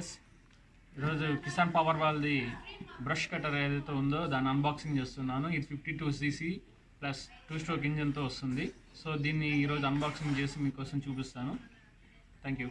Guys ఈరోజు Kisan power వాళ్ళది brush cutter ఏదైతే ఉందో దాన్ని అన్బాక్సింగ్ చేస్తున్నాను. ఇది fifty two CC plus two stroke ఇంజన్తో వస్తుంది. సో దీన్ని ఈరోజు అన్బాక్సింగ్ చేసి మీకోసం చూపిస్తాను. థ్యాంక్ యూ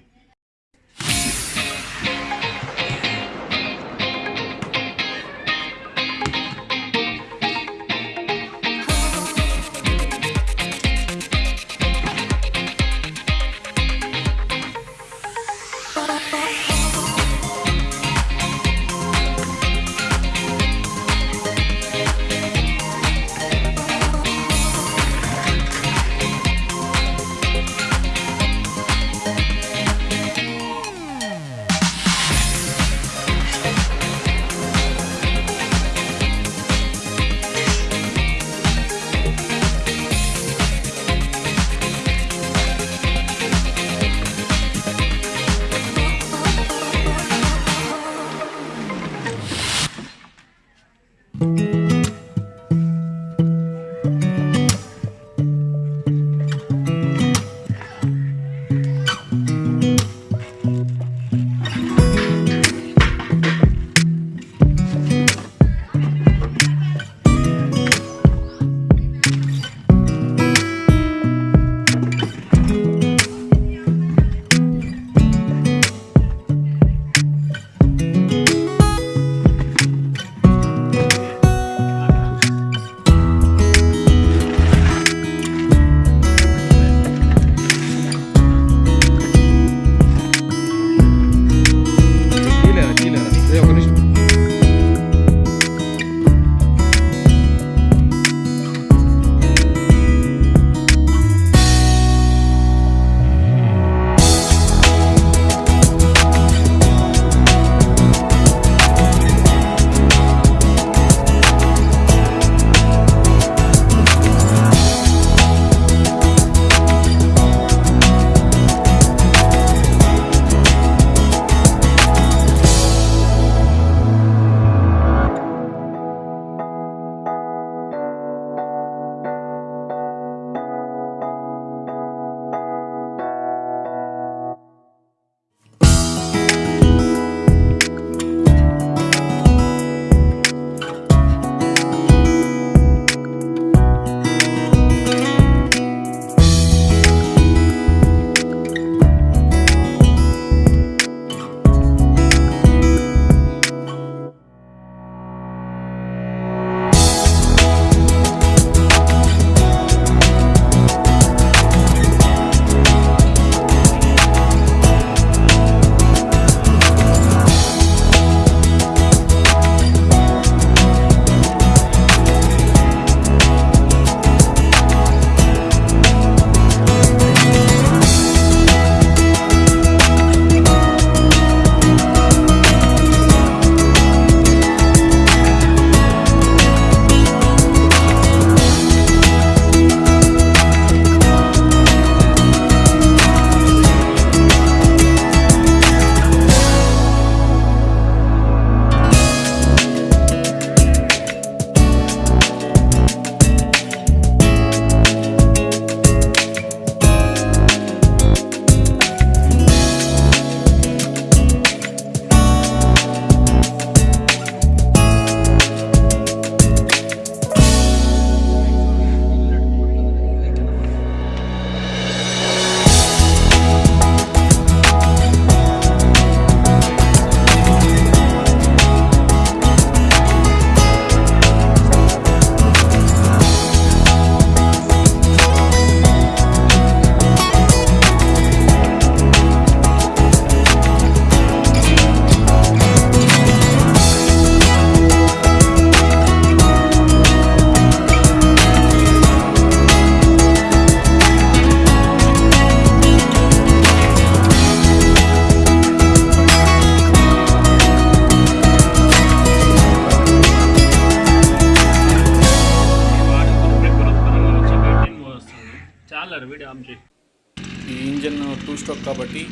ఈ ఇంజన్ టూ స్ట్రోక్ కాబట్టి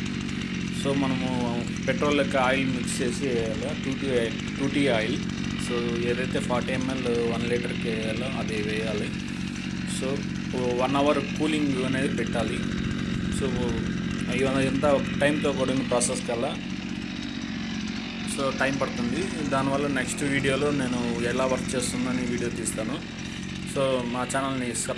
సో మనము పెట్రోల్ లెక్క ఆయిల్ మిక్స్ చేసి వేయాలి? Two T two T oil. So ఏదైతే ఫార్టీ ఎంఎల్ వన్ లీటర్కి వేయాలో అది వేయాలి. సో వన్ అవర్ కూలింగ్ అనేది పెట్టాలి. సో ఇవన్నీ ఎంత టైంతో కూడిన ప్రాసెస్ కల్లా? సో టైం పడుతుంది. దానివల్ల నెక్స్ట్ వీడియోలో నేను ఎలా వర్క్ చేస్తుందని వీడియో తీస్తాను. సో మా ఛానల్ని సబ్